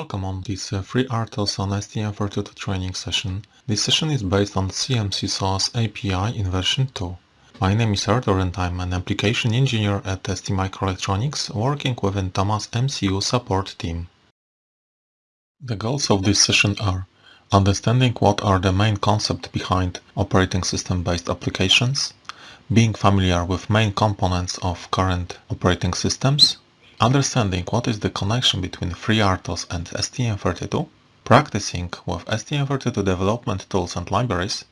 Welcome on this uh, FreeRTOS on STM32 training session. This session is based on CMSIS-OS API in version 2. My name is Artur and I'm an application engineer at STMicroelectronics working within Thomas MCU support team. The goals of this session are understanding what are the main concepts behind operating system based applications, being familiar with main components of current operating systems, understanding what is the connection between FreeRTOS and STM32, practicing with STM32 development tools and libraries,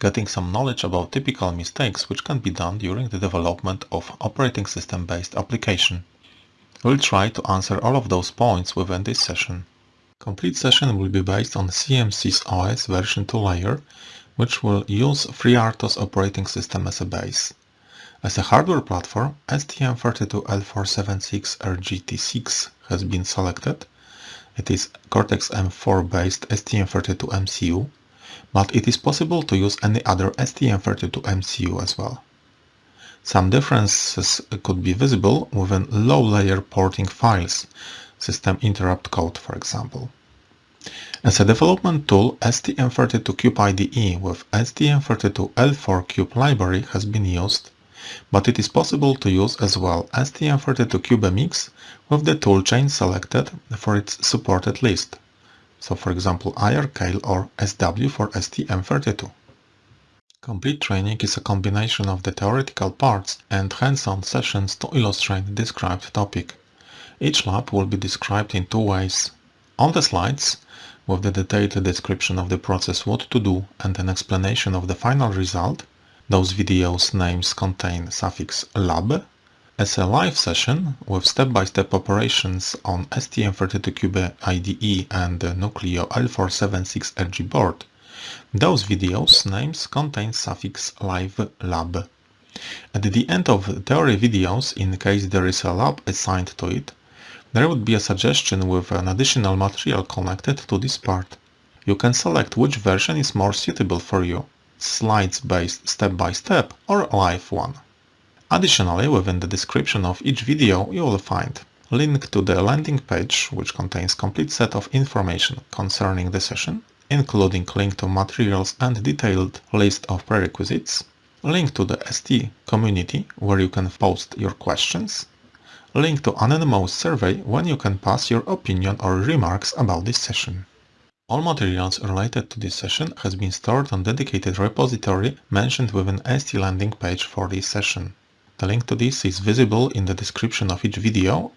getting some knowledge about typical mistakes which can be done during the development of operating system based application. We'll try to answer all of those points within this session. Complete session will be based on CMSIS-OS version 2 layer which will use FreeRTOS operating system as a base. As a hardware platform, STM32L476RGT6 has been selected. It is Cortex-M4 based STM32 MCU, but it is possible to use any other STM32 MCU as well. Some differences could be visible within low-layer porting files, system interrupt code for example. As a development tool, STM32Cube IDE with STM32L4Cube library has been used, but it is possible to use as well STM32CubeMX with the toolchain selected for its supported list, so for example IAR Keil or SW for STM32. Complete training is a combination of the theoretical parts and hands-on sessions to illustrate the described topic. Each lab will be described in two ways. On the slides, with the detailed description of the process what to do and an explanation of the final result, those videos names contain suffix lab, as a live session with step-by-step -step operations on STM32Cube IDE and Nucleo L476RG board, those videos names contain suffix live lab. At the end of theory videos, in case there is a lab assigned to it, there would be a suggestion with an additional material connected to this part. You can select which version is more suitable for you, slides-based step-by-step or live one. Additionally, within the description of each video you will find link to the landing page which contains complete set of information concerning the session, including link to materials and detailed list of prerequisites, link to the ST community where you can post your questions, link to anonymous survey when you can pass your opinion or remarks about this session. All materials related to this session has been stored on dedicated repository mentioned within ST landing page for this session. The link to this is visible in the description of each video.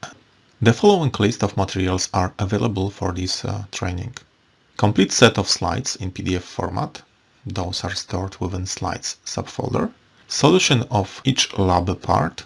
The following list of materials are available for this uh, training. Complete set of slides in PDF format. Those are stored within slides subfolder. Solution of each lab part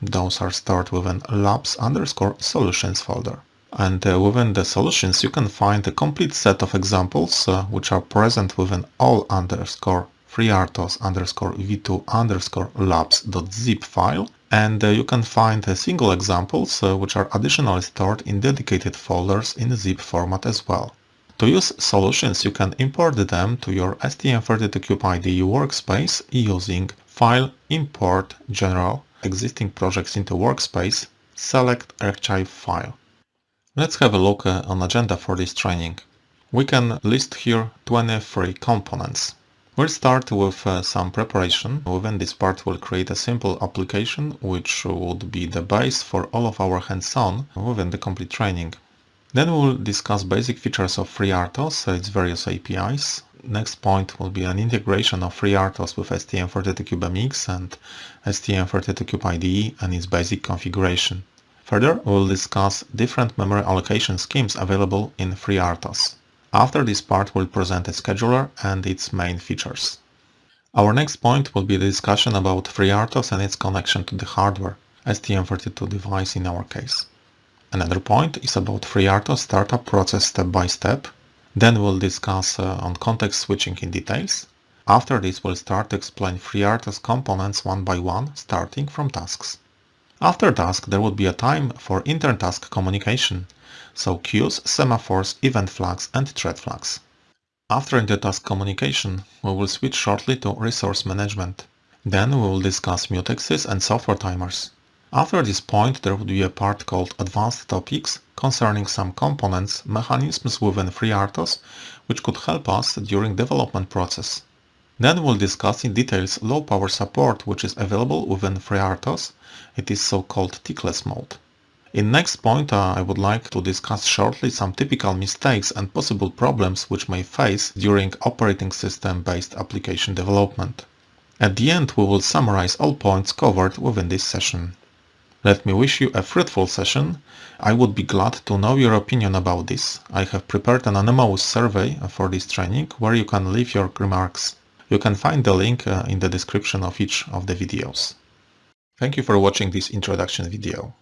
those are stored within labs underscore solutions folder. And uh, within the solutions you can find a complete set of examples uh, which are present within all underscore freertos underscore v2 underscore labs.zip file and uh, you can find uh, single examples uh, which are additionally stored in dedicated folders in zip format as well. To use solutions you can import them to your STM32Cube IDE workspace using File Import General existing projects into workspace, select archive file. Let's have a look uh, on agenda for this training. We can list here 23 components. We'll start with uh, some preparation. Within this part we'll create a simple application which would be the base for all of our hands-on within the complete training. Then we'll discuss basic features of FreeRTOS, its various APIs, next point will be an integration of FreeRTOS with STM32CubeMX and STM32Cube IDE and its basic configuration. Further, we will discuss different memory allocation schemes available in FreeRTOS. After this part, we'll present a scheduler and its main features. Our next point will be the discussion about FreeRTOS and its connection to the hardware, STM32 device in our case. Another point is about FreeRTOS startup process step by step then we'll discuss uh, on context switching in details. After this we'll start to explain FreeRTOS components one by one, starting from tasks. After task there would be a time for inter-task communication, so queues, semaphores, event flags and thread flags. After inter-task communication, we will switch shortly to resource management. Then we will discuss mutexes and software timers. After this point there would be a part called Advanced Topics concerning some components, mechanisms within FreeRTOS which could help us during development process. Then we'll discuss in details low power support which is available within FreeRTOS. It is so-called tickless mode. In next point uh, I would like to discuss shortly some typical mistakes and possible problems which may face during operating system based application development. At the end we will summarize all points covered within this session. Let me wish you a fruitful session. I would be glad to know your opinion about this. I have prepared an anonymous survey for this training where you can leave your remarks. You can find the link uh, in the description of each of the videos. Thank you for watching this introduction video.